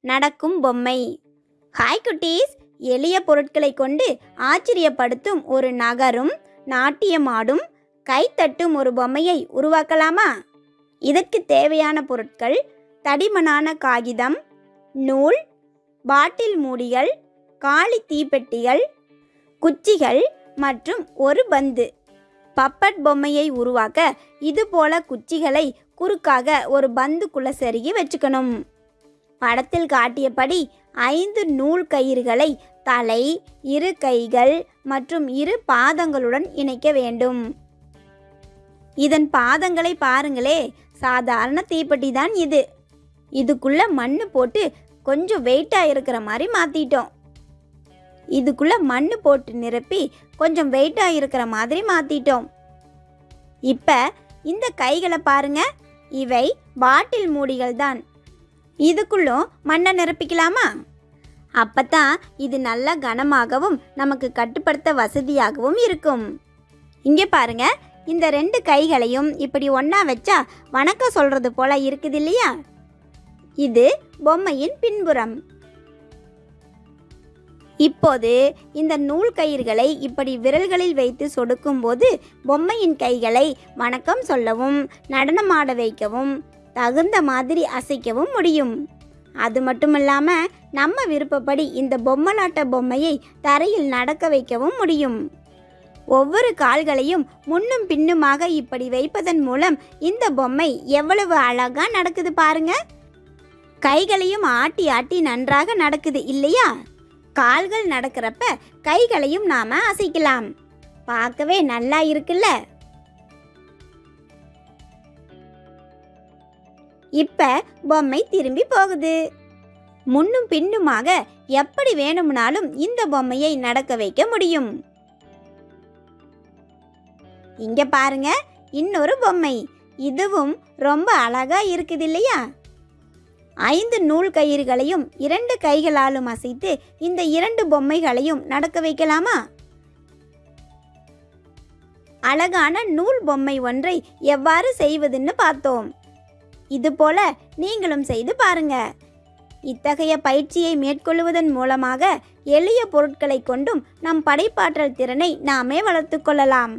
நடக்கும் பொம்மை. ஹாய் குட்டீஸ். எளிய பொருட்களை கொண்டு ஆச்சரியப்படுத்தும் ஒரு நகரும் நாட்டியமாடும் கைத்தட்டும் ஒரு பொம்மையை உருவாக்கலாமா? இதற்கு தேவையான பொருட்கள் தடிமனான காகிதம் நூல் பாட்டில் மூடிகள் காளி தீப்பெட்டிகள் குச்சிகள் மற்றும் ஒரு பந்து. பப்பட் பொம்மையை உருவாக்க இதுபோல குச்சிகளை குறுக்காக ஒரு பந்துக்குள்ள செருகி வச்சுக்கணும். படத்தில் காட்டியபடி ஐந்து நூல் கயிறுகளை தலை இரு கைகள் மற்றும் இரு பாதங்களுடன் இணைக்க வேண்டும். இதன் பாதங்களை பாருங்களே சாதாரண தீப்பெட்டி தான் இது. இதுக்குள்ள மண்ணு போட்டு கொஞ்சம் வெயிட்டாக இருக்கிற மாதிரி மாற்றிட்டோம் இதுக்குள்ள மண்ணு போட்டு நிரப்பி கொஞ்சம் வெயிட்டாக இருக்கிற மாதிரி மாற்றிட்டோம் இப்போ இந்த கைகளை பாருங்க இவை பாட்டில் மூடிகள் தான். இதுக்குள்ளும் மண்ணை நிரப்பிக்கலாமா? அப்பத்தான் இது நல்ல கனமாகவும் நமக்கு கட்டுப்படுத்த வசதியாகவும் இருக்கும். இங்கே பாருங்க இந்த ரெண்டு கைகளையும் இப்படி ஒன்றா வச்சா வணக்கம் சொல்கிறது போல இருக்குது இல்லையா இது பொம்மையின் பின்புறம். இப்போது இந்த நூல் கயிர்களை இப்படி விரல்களில் வைத்து சொடுக்கும் போது பொம்மையின் கைகளை வணக்கம் சொல்லவும் நடனமாட வைக்கவும் தகுந்த மாதிரி அசைக்கவும் முடியும். அது மட்டும் இல்லாமல் நம்ம விருப்பப்படி இந்த பொம்மலாட்ட பொம்மையை தரையில் நடக்க வைக்கவும் முடியும். ஒவ்வொரு கால்களையும் முன்னும் பின்னுமாக இப்படி வைப்பதன் மூலம் இந்த பொம்மை எவ்வளவு அழகா நடக்குது பாருங்க. கைகளையும் ஆட்டி ஆட்டி நன்றாக நடக்குது இல்லையா? கால்கள் நடக்கிறப்ப கைகளையும் நாம அசைக்கலாம். பார்க்கவே நல்லா இருக்குல்ல? இப்ப பொம்மை திரும்பி போகுது. முன்னும் பின்னுமாக எப்படி வேணும்னாலும் இந்த பொம்மையை நடக்க வைக்க முடியும். இங்க பாருங்க இன்னொரு பொம்மை. இதுவும் ரொம்ப அழகா இருக்குது இல்லையா? ஐந்து நூல் கயிறுகளையும் இரண்டு கைகளாலும் அசைத்து இந்த இரண்டு பொம்மைகளையும் நடக்க வைக்கலாமா? அழகான நூல் பொம்மை ஒன்றை எவ்வாறு செய்வதுன்னு பார்த்தோம். இதுபோல நீங்களும் செய்து பாருங்க. இத்தகைய பயிற்சியை மேற்கொள்வதன் மூலமாக எளிய பொருட்களை கொண்டும் நம் படைப்பாற்றல் திறனை நாமே வளர்த்து கொள்ளலாம்.